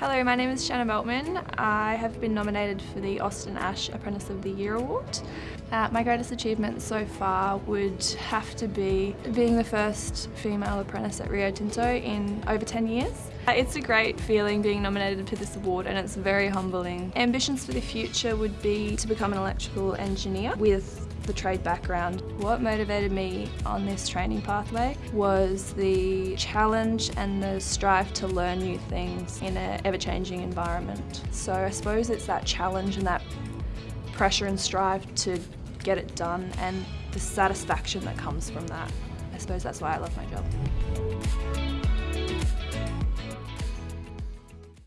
Hello, my name is Shanna Meltman. I have been nominated for the Austin Ash Apprentice of the Year Award. Uh, my greatest achievement so far would have to be being the first female apprentice at Rio Tinto in over 10 years. Uh, it's a great feeling being nominated for this award and it's very humbling. Ambitions for the future would be to become an electrical engineer with the trade background. What motivated me on this training pathway was the challenge and the strive to learn new things in an ever-changing environment. So I suppose it's that challenge and that pressure and strive to get it done and the satisfaction that comes from that. I suppose that's why I love my job.